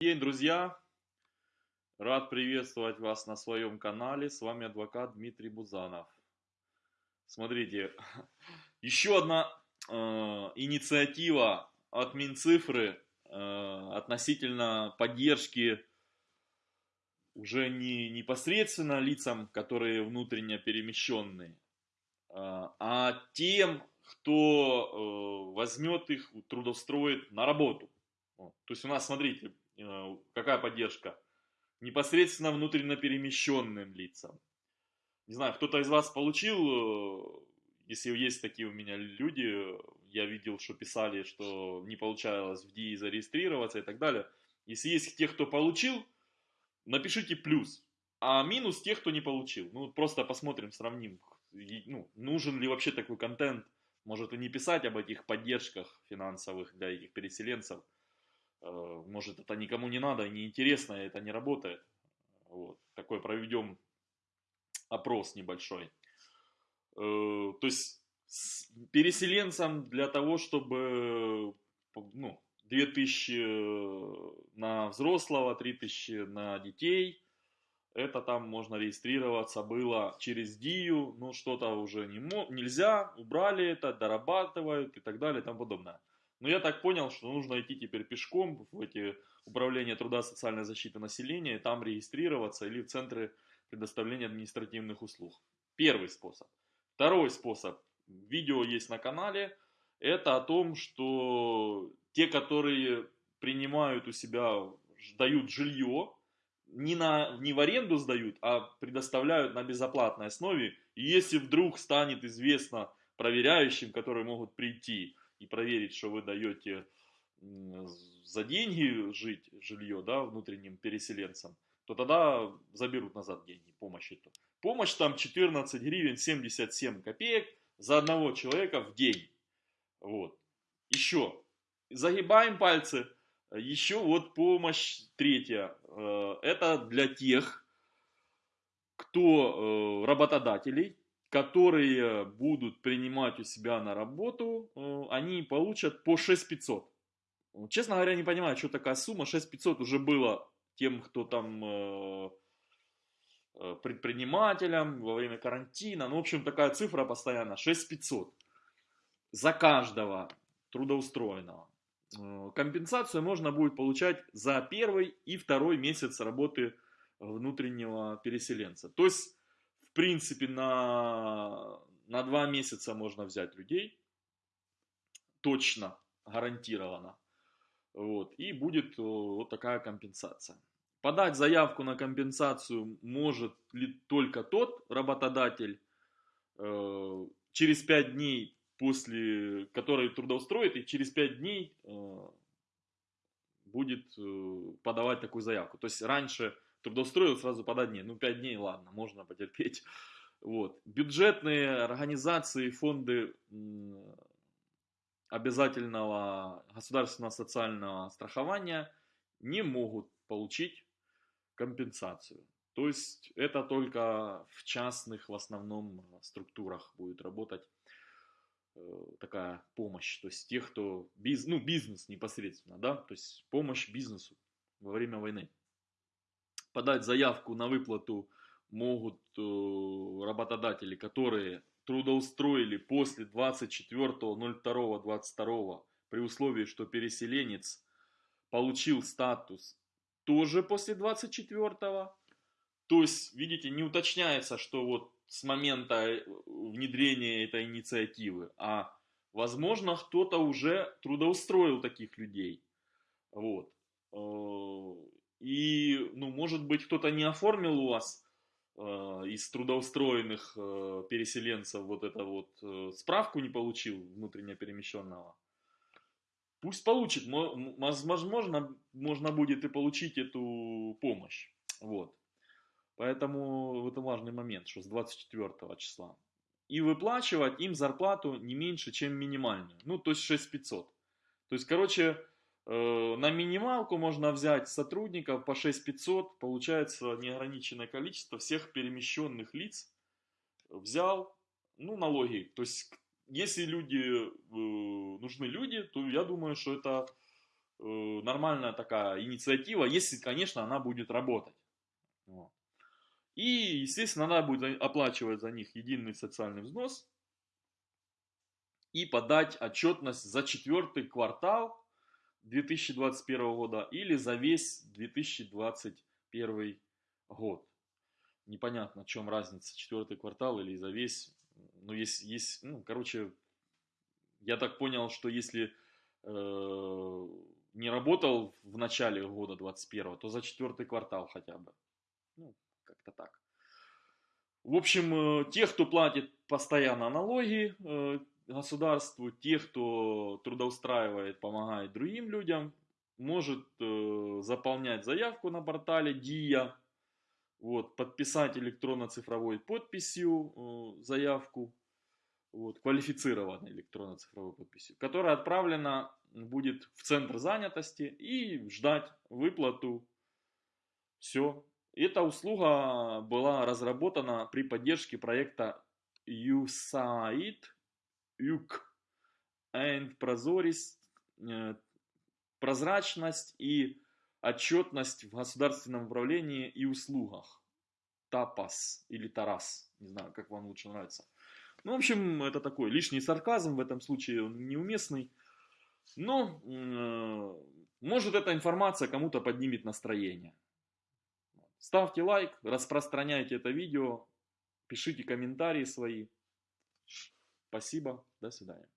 день, друзья! Рад приветствовать вас на своем канале. С вами адвокат Дмитрий Бузанов. Смотрите, еще одна э, инициатива от Минцифры э, относительно поддержки уже не непосредственно лицам, которые внутренне перемещенные, э, а тем, кто э, возьмет их, трудоустроит на работу. То есть у нас, смотрите, какая поддержка. Непосредственно внутренне перемещенным лицам. Не знаю, кто-то из вас получил, э, если есть такие у меня люди, я видел, что писали, что не получалось в ДИИ зарегистрироваться и так далее. Если есть те, кто получил, напишите плюс. А минус тех, кто не получил. Ну, просто посмотрим, сравним, ну, нужен ли вообще такой контент. Может и не писать об этих поддержках финансовых для этих переселенцев. Э, может, это никому не надо, не интересно, это не работает. Вот. Такой проведем опрос небольшой. Э, то есть переселенцам для того, чтобы ну, 2000 э, на взрослого, 3000 на детей, это там можно регистрироваться было через ДИЮ, ну что-то уже не нельзя, убрали это, дорабатывают и так далее и тому подобное. Но я так понял, что нужно идти теперь пешком в эти управления труда социальной защиты населения, и там регистрироваться или в центры предоставления административных услуг. Первый способ. Второй способ. Видео есть на канале. Это о том, что те, которые принимают у себя, дают жилье, не, на, не в аренду сдают, а предоставляют на безоплатной основе. И если вдруг станет известно проверяющим, которые могут прийти, и проверить, что вы даете за деньги жить жилье, да, внутренним переселенцам, то тогда заберут назад деньги, помощь эту. Помощь там 14 гривен 77 копеек за одного человека в день. Вот. Еще. Загибаем пальцы. Еще вот помощь третья. Э, это для тех, кто э, работодателей, которые будут принимать у себя на работу, э, они получат по 6500. Честно говоря, не понимаю, что такая сумма. 6500 уже было тем, кто там э, э, предпринимателям во время карантина. Ну, в общем, такая цифра постоянно. 6500 за каждого трудоустроенного. Компенсацию можно будет получать за первый и второй месяц работы внутреннего переселенца. То есть принципе, на, на два месяца можно взять людей, точно, гарантированно. Вот, и будет э, вот такая компенсация. Подать заявку на компенсацию может ли только тот работодатель э, через 5 дней после, который трудоустроит, и через 5 дней э, будет э, подавать такую заявку. То есть раньше трудоустроил, сразу подать дней. Ну, 5 дней, ладно, можно потерпеть. Вот. Бюджетные организации, фонды обязательного государственного социального страхования не могут получить компенсацию. То есть это только в частных в основном структурах будет работать э, такая помощь. То есть тех, кто биз, ну, бизнес непосредственно, да, то есть помощь бизнесу во время войны подать заявку на выплату могут э, работодатели, которые трудоустроили после 24.02.22 при условии, что переселенец получил статус тоже после 24 -го. То есть, видите, не уточняется, что вот с момента э, внедрения этой инициативы, а возможно кто-то уже трудоустроил таких людей. Вот. И, ну, может быть, кто-то не оформил у вас э, из трудоустроенных э, переселенцев вот это вот э, справку не получил внутренне перемещенного. Пусть получит, возможно, можно будет и получить эту помощь. Вот. Поэтому это важный момент, что с 24 числа. И выплачивать им зарплату не меньше, чем минимальную. Ну, то есть 6500. То есть, короче, на минималку можно взять сотрудников по 6500, получается неограниченное количество всех перемещенных лиц. Взял, ну, налоги. То есть, если люди, э, нужны люди, то я думаю, что это э, нормальная такая инициатива, если, конечно, она будет работать. Вот. И, естественно, надо будет оплачивать за них единый социальный взнос и подать отчетность за четвертый квартал 2021 года или за весь 2021 год. Непонятно, в чем разница, четвертый квартал или за весь. Ну, есть, есть, ну, короче, я так понял, что если э, не работал в начале года 21 то за четвертый квартал хотя бы. Ну, как-то так. В общем, э, те, кто платит постоянно налоги э, государству, те, кто трудоустраивает, помогает другим людям, может э, заполнять заявку на портале ДИА, вот, подписать электронно-цифровой подписью заявку, вот, квалифицированной электронно-цифровой подписью, которая отправлена будет в центр занятости и ждать выплату. Все, эта услуга была разработана при поддержке проекта USAID, UC, and Прозорис, э, прозрачность и отчетность в государственном управлении и услугах. ТАПАС или ТАРАС, не знаю, как вам лучше нравится. Ну, в общем, это такой лишний сарказм, в этом случае он неуместный. Но, э, может, эта информация кому-то поднимет настроение. Ставьте лайк, распространяйте это видео, пишите комментарии свои. Спасибо, до свидания.